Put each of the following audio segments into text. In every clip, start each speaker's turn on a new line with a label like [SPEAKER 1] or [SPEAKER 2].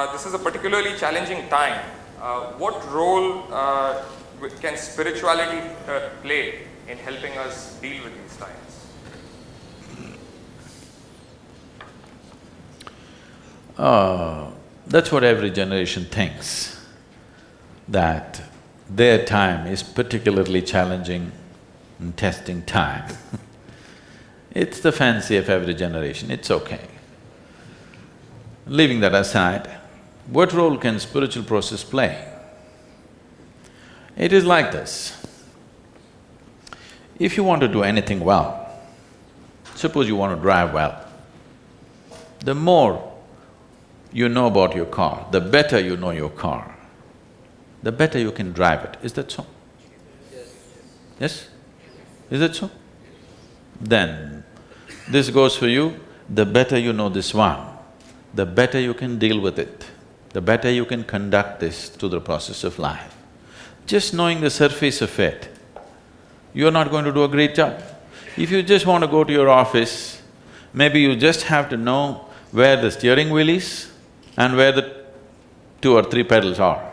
[SPEAKER 1] uh, this is a particularly challenging time. Uh, what role uh, can spirituality uh, play in helping us deal with these times?
[SPEAKER 2] Uh, that's what every generation thinks, that their time is particularly challenging and testing time. it's the fancy of every generation, it's okay. Leaving that aside, what role can spiritual process play? It is like this. If you want to do anything well, suppose you want to drive well, the more you know about your car, the better you know your car, the better you can drive it. Is that so? Yes? Is that so? Then, this goes for you, the better you know this one, the better you can deal with it, the better you can conduct this to the process of life. Just knowing the surface of it, you're not going to do a great job. If you just want to go to your office, maybe you just have to know where the steering wheel is and where the two or three pedals are.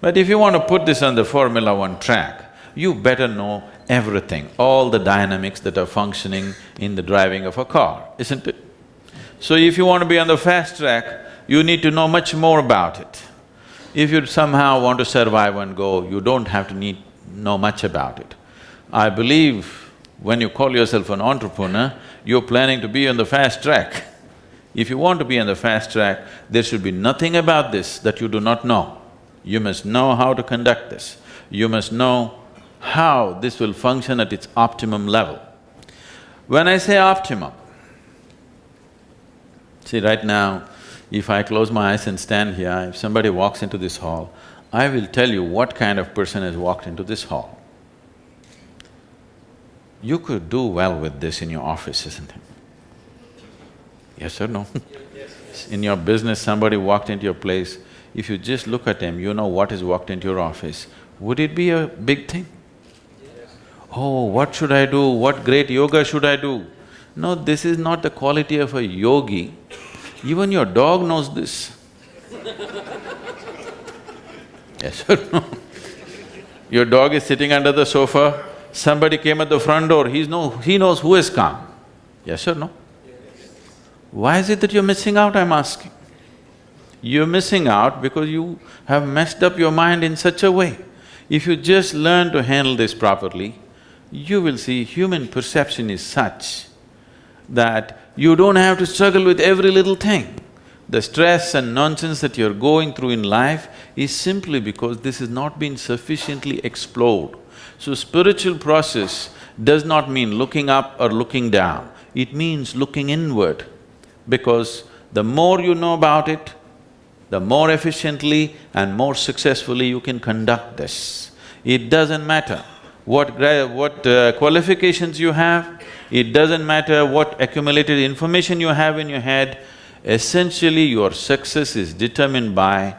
[SPEAKER 2] But if you want to put this on the Formula One track, you better know everything, all the dynamics that are functioning in the driving of a car, isn't it? So if you want to be on the fast track, you need to know much more about it. If you somehow want to survive and go, you don't have to need… know much about it. I believe when you call yourself an entrepreneur, you're planning to be on the fast track. If you want to be on the fast track, there should be nothing about this that you do not know. You must know how to conduct this. You must know how this will function at its optimum level. When I say optimum, see right now, if I close my eyes and stand here, if somebody walks into this hall, I will tell you what kind of person has walked into this hall. You could do well with this in your office, isn't it? Yes or no? In your business, somebody walked into your place, if you just look at him, you know what has walked into your office. Would it be a big thing? Oh, what should I do? What great yoga should I do? No, this is not the quality of a yogi. Even your dog knows this. yes or no? Your dog is sitting under the sofa, somebody came at the front door, he's no… he knows who has come. Yes or no? Why is it that you're missing out, I'm asking? You're missing out because you have messed up your mind in such a way. If you just learn to handle this properly, you will see human perception is such that you don't have to struggle with every little thing. The stress and nonsense that you're going through in life is simply because this has not been sufficiently explored. So spiritual process does not mean looking up or looking down, it means looking inward. Because the more you know about it, the more efficiently and more successfully you can conduct this. It doesn't matter what what uh, qualifications you have, it doesn't matter what accumulated information you have in your head, essentially your success is determined by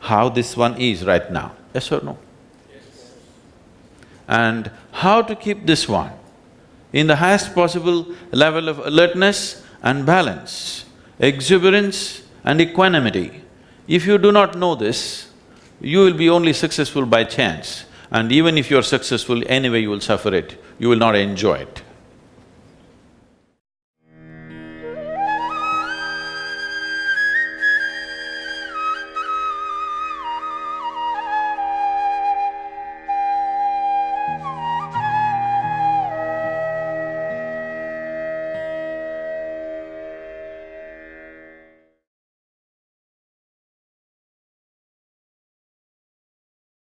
[SPEAKER 2] how this one is right now, yes or no? Yes. And how to keep this one in the highest possible level of alertness and balance, exuberance and equanimity. If you do not know this, you will be only successful by chance and even if you're successful, anyway you will suffer it, you will not enjoy it.